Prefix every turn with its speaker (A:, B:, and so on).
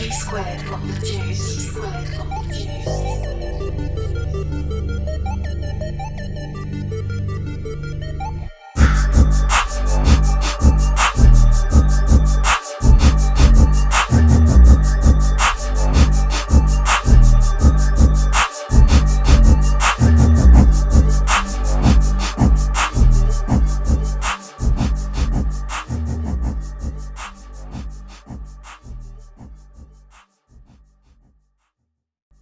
A: E squared, on the juice. The juice.